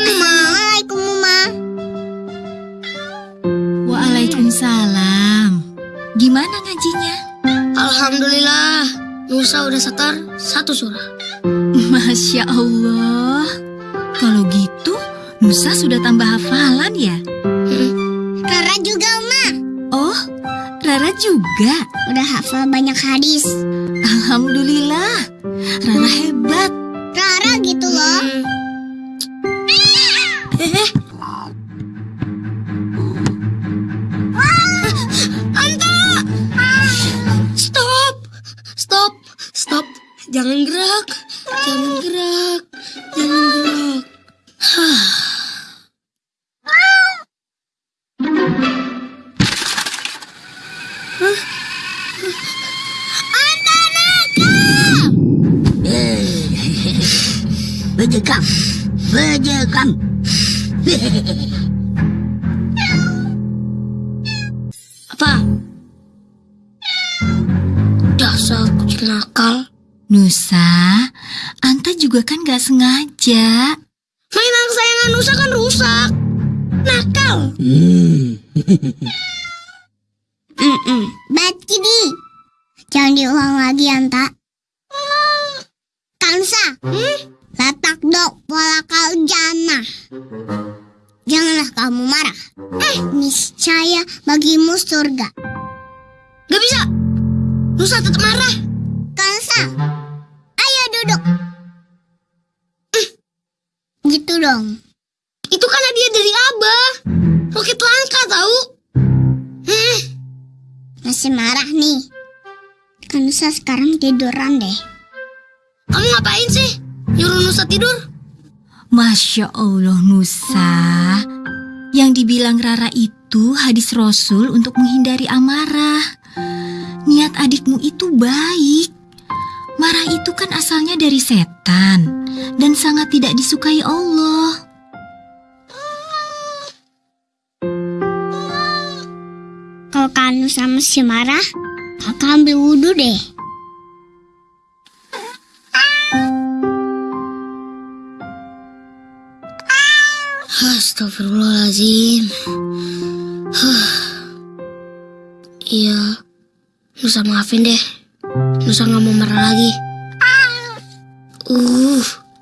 Mama. Assalamualaikum, Mama. Waalaikumsalam. Gimana ngajinya? Alhamdulillah, Musa udah setar satu surah. Masya Allah. Kalau gitu, Musa sudah tambah hafalan ya? Hmm. Rara juga, Oma. Oh, Rara juga? Udah hafal banyak hadis. Alhamdulillah, Rara hmm. hebat. Jangan gerak! Jangan gerak! Jangan gerak! Bejekam, bejekam. Apa? Dasar kucing nakal. Nusa, Anta juga kan gak sengaja. Mainan kesayangan Nusa kan rusak. Nakal. Hmm. Berarti di. Jangan diulang lagi, Anta. Kansa. Latak dok walakal jannah. Janganlah kamu marah. Eh, niscaya bagimu surga. Gak bisa. Nusa tetap marah. Dong. Itu kan hadiah dari Abah. Roket langka tahu. Eh, Masih marah nih. Kansa sekarang tiduran deh. kamu ngapain sih? Nyuruh Nusa tidur? Masya Allah Nusa. Yang dibilang Rara itu hadis Rasul untuk menghindari amarah. Niat adikmu itu baik. Marah itu kan asalnya dari setan sangat tidak disukai Allah. Kalau Kanusa masih marah, kakak ambil wudhu deh. Astagfirullahaladzim. Huh. Iya, Nusa maafin deh. Nusa nggak mau marah lagi. Uh,